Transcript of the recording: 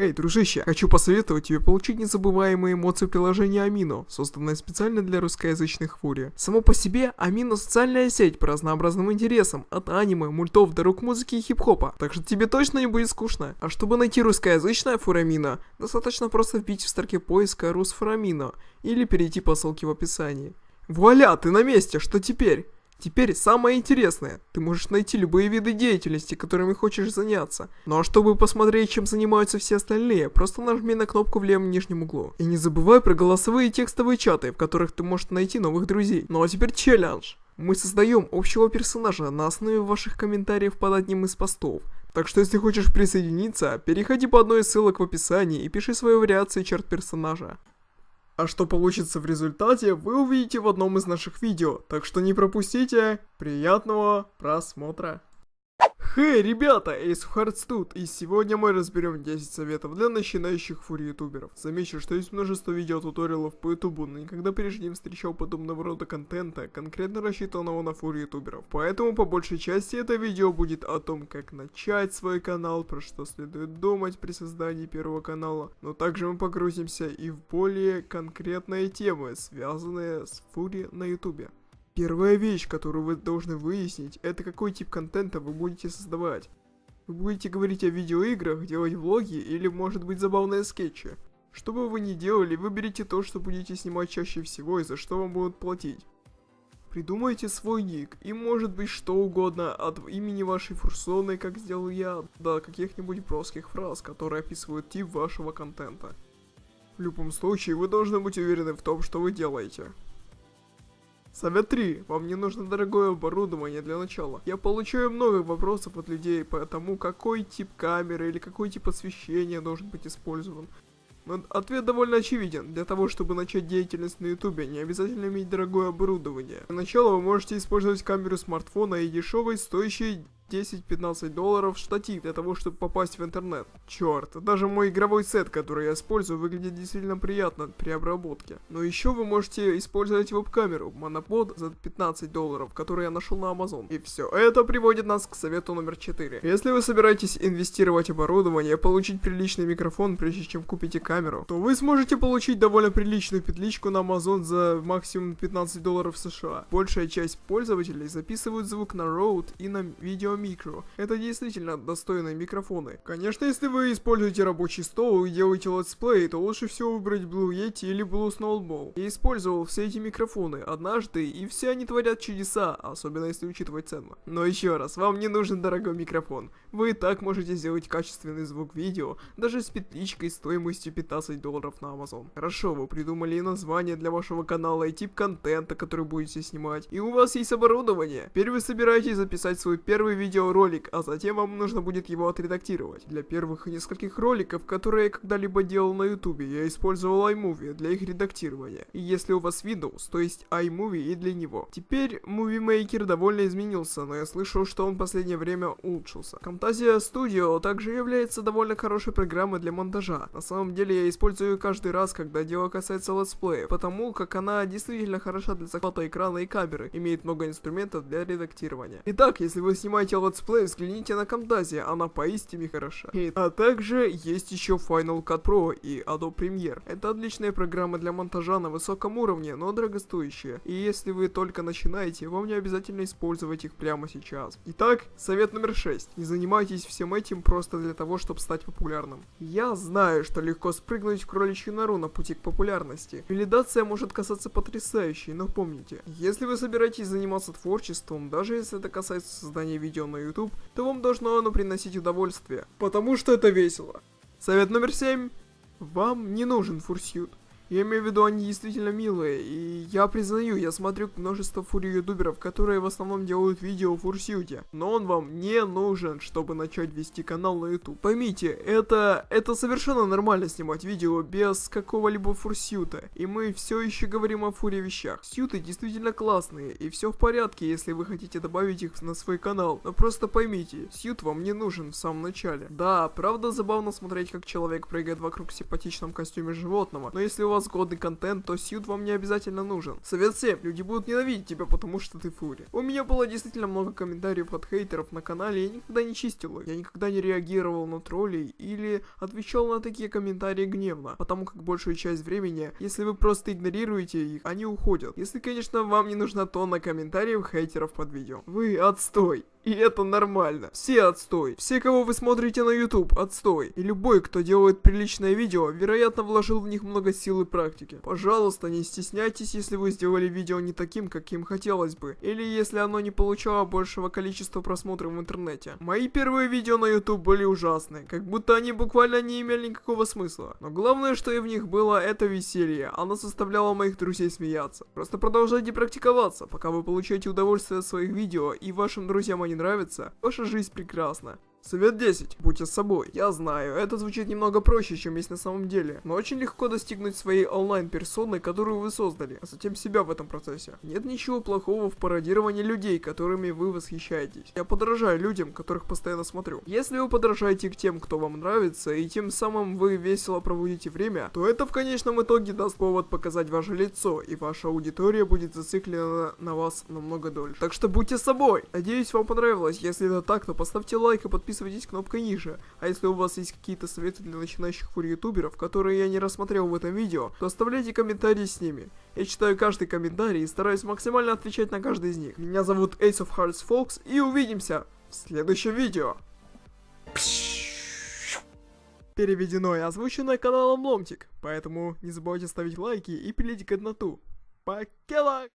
Эй, дружище, хочу посоветовать тебе получить незабываемые эмоции приложения Амино, созданное специально для русскоязычных фури. Само по себе, Амино социальная сеть по разнообразным интересам, от аниме, мультов до рок-музыки и хип-хопа, так что тебе точно не будет скучно. А чтобы найти русскоязычное фурамино, достаточно просто вбить в строке поиска русфурамино или перейти по ссылке в описании. Вуаля, ты на месте, что теперь? Теперь самое интересное. Ты можешь найти любые виды деятельности, которыми хочешь заняться. Ну а чтобы посмотреть, чем занимаются все остальные, просто нажми на кнопку в левом нижнем углу. И не забывай про голосовые и текстовые чаты, в которых ты можешь найти новых друзей. Ну а теперь челлендж. Мы создаем общего персонажа на основе ваших комментариев под одним из постов. Так что если хочешь присоединиться, переходи по одной из ссылок в описании и пиши свои вариации черт персонажа. А что получится в результате, вы увидите в одном из наших видео, так что не пропустите. Приятного просмотра! Хей, ребята, Ace Hearts тут, и сегодня мы разберем 10 советов для начинающих фури-ютуберов. Замечу, что есть множество видеотуториалов по ютубу, но никогда прежде не встречал подобного рода контента, конкретно рассчитанного на фури-ютуберов. Поэтому по большей части это видео будет о том, как начать свой канал, про что следует думать при создании первого канала, но также мы погрузимся и в более конкретные темы, связанные с фури на ютубе. Первая вещь, которую вы должны выяснить, это какой тип контента вы будете создавать. Вы будете говорить о видеоиграх, делать влоги или может быть забавные скетчи. Что бы вы ни делали, выберите то, что будете снимать чаще всего и за что вам будут платить. Придумайте свой ник, и может быть что угодно, от имени вашей фурсоны, как сделал я, до каких-нибудь броских фраз, которые описывают тип вашего контента. В любом случае, вы должны быть уверены в том, что вы делаете. Совет 3. Вам не нужно дорогое оборудование для начала. Я получаю много вопросов от людей по тому, какой тип камеры или какой тип освещения должен быть использован. Но ответ довольно очевиден. Для того, чтобы начать деятельность на ютубе, не обязательно иметь дорогое оборудование. Для начала вы можете использовать камеру смартфона и дешевый, стоящий 10-15 долларов штатив для того, чтобы попасть в интернет. Черт, даже мой игровой сет, который я использую, выглядит действительно приятно при обработке. Но еще вы можете использовать веб-камеру Monopod за 15 долларов, которую я нашел на Amazon. И все это приводит нас к совету номер 4. Если вы собираетесь инвестировать оборудование, получить приличный микрофон, прежде чем купите камеру, то вы сможете получить довольно приличную петличку на Amazon за максимум 15 долларов США. Большая часть пользователей записывают звук на Rode и на VideoMicro. Это действительно достойные микрофоны. Конечно, если вы используете рабочий стол и делаете летсплей, то лучше всего выбрать Blue Yeti или Blue Snowball. Я использовал все эти микрофоны однажды, и все они творят чудеса, особенно если учитывать цену. Но еще раз, вам не нужен дорогой микрофон. Вы и так можете сделать качественный звук видео, даже с петличкой стоимостью 15 долларов на Amazon. Хорошо, вы придумали и название для вашего канала, и тип контента, который будете снимать, и у вас есть оборудование. Теперь вы собираетесь записать свой первый видео видеоролик, а затем вам нужно будет его отредактировать. Для первых нескольких роликов, которые я когда-либо делал на ютубе, я использовал iMovie для их редактирования. И если у вас Windows, то есть iMovie и для него. Теперь Movie Maker довольно изменился, но я слышал, что он в последнее время улучшился. Camtasia Studio также является довольно хорошей программой для монтажа. На самом деле я использую ее каждый раз, когда дело касается летсплея, потому как она действительно хороша для захвата экрана и камеры, имеет много инструментов для редактирования. Итак, если вы снимаете летсплей, взгляните на Camtasia, она поистине хороша. А также есть еще Final Cut Pro и Adobe Premiere. Это отличные программы для монтажа на высоком уровне, но дорогостоящие. И если вы только начинаете, вам не обязательно использовать их прямо сейчас. Итак, совет номер 6. Не занимайтесь всем этим просто для того, чтобы стать популярным. Я знаю, что легко спрыгнуть в кроличью нору на пути к популярности. Валидация может казаться потрясающей, но помните, если вы собираетесь заниматься творчеством, даже если это касается создания видео на YouTube, то вам должно оно приносить удовольствие, потому что это весело. Совет номер 7. Вам не нужен фурсют. Я имею в виду, они действительно милые, и я признаю, я смотрю множество фури-ютуберов, которые в основном делают видео в фурсьюте, но он вам не нужен, чтобы начать вести канал на YouTube. Поймите, это, это совершенно нормально снимать видео без какого-либо фурсьюта, и мы все еще говорим о фури вещах. Сьюты действительно классные, и все в порядке, если вы хотите добавить их на свой канал, но просто поймите, сьют вам не нужен в самом начале. Да, правда забавно смотреть, как человек прыгает вокруг в симпатичном костюме животного, но если у вас вас годный контент, то сьют вам не обязательно нужен. Совет всем, люди будут ненавидеть тебя, потому что ты фури. У меня было действительно много комментариев от хейтеров на канале, я никогда не чистил их. Я никогда не реагировал на троллей или отвечал на такие комментарии гневно, потому как большую часть времени, если вы просто игнорируете их, они уходят. Если, конечно, вам не нужна тонна комментариев хейтеров под видео. Вы отстой. И это нормально. Все отстой. Все, кого вы смотрите на YouTube, отстой. И любой, кто делает приличное видео, вероятно вложил в них много сил и практики. Пожалуйста, не стесняйтесь, если вы сделали видео не таким, каким хотелось бы. Или если оно не получало большего количества просмотров в интернете. Мои первые видео на YouTube были ужасны. Как будто они буквально не имели никакого смысла. Но главное, что и в них было, это веселье. Оно заставляло моих друзей смеяться. Просто продолжайте практиковаться, пока вы получаете удовольствие от своих видео и вашим друзьям они нравится, ваша жизнь прекрасна. Совет 10. Будьте собой. Я знаю, это звучит немного проще, чем есть на самом деле, но очень легко достигнуть своей онлайн-персоны, которую вы создали, а затем себя в этом процессе. Нет ничего плохого в пародировании людей, которыми вы восхищаетесь. Я подражаю людям, которых постоянно смотрю. Если вы подражаете к тем, кто вам нравится, и тем самым вы весело проводите время, то это в конечном итоге даст повод показать ваше лицо, и ваша аудитория будет зациклена на вас намного дольше. Так что будьте собой. Надеюсь, вам понравилось. Если это так, то поставьте лайк и подписывайтесь подписывайтесь кнопкой ниже. А если у вас есть какие-то советы для начинающих фур-ютуберов, которые я не рассмотрел в этом видео, то оставляйте комментарии с ними. Я читаю каждый комментарий и стараюсь максимально отвечать на каждый из них. Меня зовут Ace of Hearts Fox и увидимся в следующем видео. Переведено и озвучено каналом Ломтик, поэтому не забывайте ставить лайки и пилить годноту. Покела!